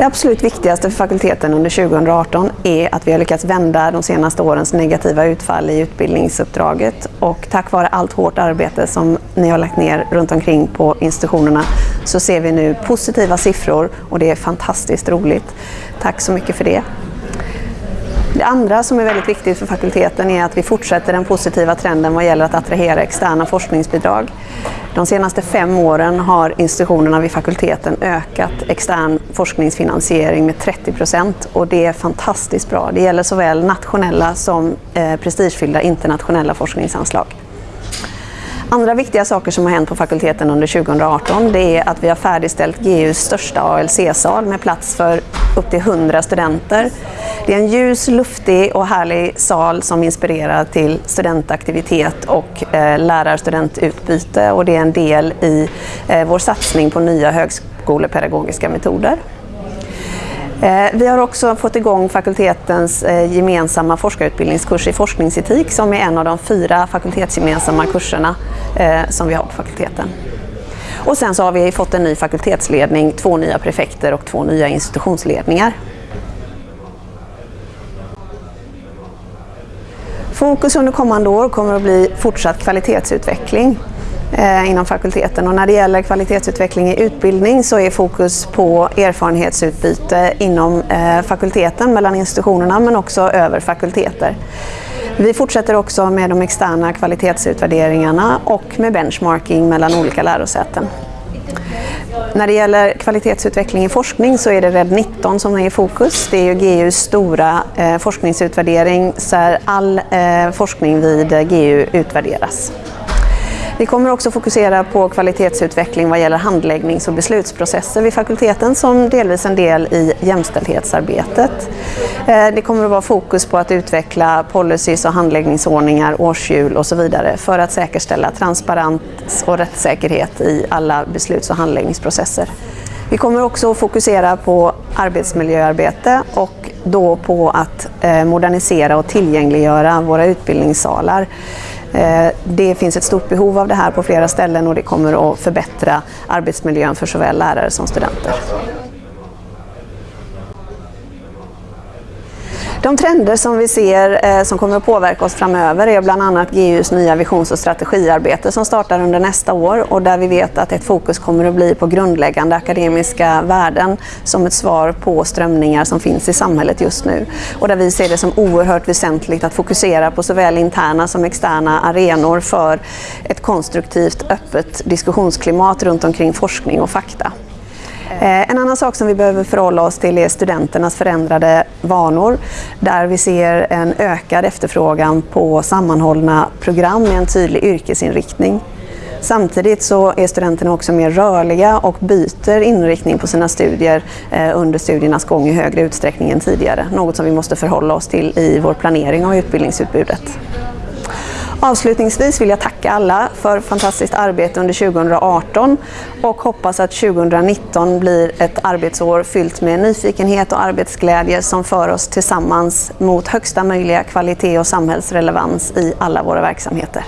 Det absolut viktigaste för fakulteten under 2018 är att vi har lyckats vända de senaste årens negativa utfall i utbildningsuppdraget och tack vare allt hårt arbete som ni har lagt ner runt omkring på institutionerna så ser vi nu positiva siffror och det är fantastiskt roligt. Tack så mycket för det. Det andra som är väldigt viktigt för fakulteten är att vi fortsätter den positiva trenden vad gäller att attrahera externa forskningsbidrag. De senaste fem åren har institutionerna vid fakulteten ökat extern forskningsfinansiering med 30 procent och det är fantastiskt bra. Det gäller såväl nationella som eh, prestigefyllda internationella forskningsanslag. Andra viktiga saker som har hänt på fakulteten under 2018 det är att vi har färdigställt GUs största ALC-sal med plats för upp till 100 studenter. Det är en ljus, luftig och härlig sal som inspirerar till studentaktivitet och eh, lärar-studentutbyte och det är en del i eh, vår satsning på nya högskolepedagogiska metoder. Eh, vi har också fått igång fakultetens eh, gemensamma forskarutbildningskurs i forskningsetik som är en av de fyra fakultetsgemensamma kurserna eh, som vi har på fakulteten. Och sen så har vi fått en ny fakultetsledning, två nya prefekter och två nya institutionsledningar. Fokus under kommande år kommer att bli fortsatt kvalitetsutveckling Eh, inom fakulteten och när det gäller kvalitetsutveckling i utbildning så är fokus på erfarenhetsutbyte inom eh, fakulteten mellan institutionerna men också över fakulteter. Vi fortsätter också med de externa kvalitetsutvärderingarna och med benchmarking mellan olika lärosäten. När det gäller kvalitetsutveckling i forskning så är det RED 19 som är i fokus. Det är ju GUs stora eh, forskningsutvärdering där all forskning vid GU utvärderas. Vi kommer också fokusera på kvalitetsutveckling vad gäller handläggnings och beslutsprocesser vid fakulteten som delvis en del i jämställdhetsarbetet. Eh, det kommer att vara fokus på att utveckla policies och handläggningsordningar, årshjul och så vidare för att säkerställa transparens och rättssäkerhet i alla besluts och handläggningsprocesser. Vi kommer också att fokusera på arbetsmiljöarbete och då på att eh, modernisera och tillgängliggöra våra utbildningssalar. Eh, det finns ett stort behov av det här på flera ställen och det kommer att förbättra arbetsmiljön för såväl lärare som studenter. De trender som vi ser eh, som kommer att påverka oss framöver är bland annat GUs nya visions och strategiarbete som startar under nästa år och där vi vet att ett fokus kommer att bli på grundläggande akademiska värden som ett svar på strömningar som finns i samhället just nu. Och där vi ser det som oerhört väsentligt att fokusera på såväl interna som externa arenor för ett konstruktivt, öppet diskussionsklimat runt omkring forskning och fakta. Eh, en annan sak som vi behöver förhålla oss till är studenternas förändrade vanor där vi ser en ökad efterfrågan på sammanhållna program med en tydlig yrkesinriktning. Samtidigt så är studenterna också mer rörliga och byter inriktning på sina studier eh, under studiernas gång i högre utsträckning än tidigare. Något som vi måste förhålla oss till i vår planering av utbildningsutbudet. Avslutningsvis vill jag tacka alla för fantastiskt arbete under 2018 och hoppas att 2019 blir ett arbetsår fyllt med nyfikenhet och arbetsglädje som för oss tillsammans mot högsta möjliga kvalitet och samhällsrelevans i alla våra verksamheter.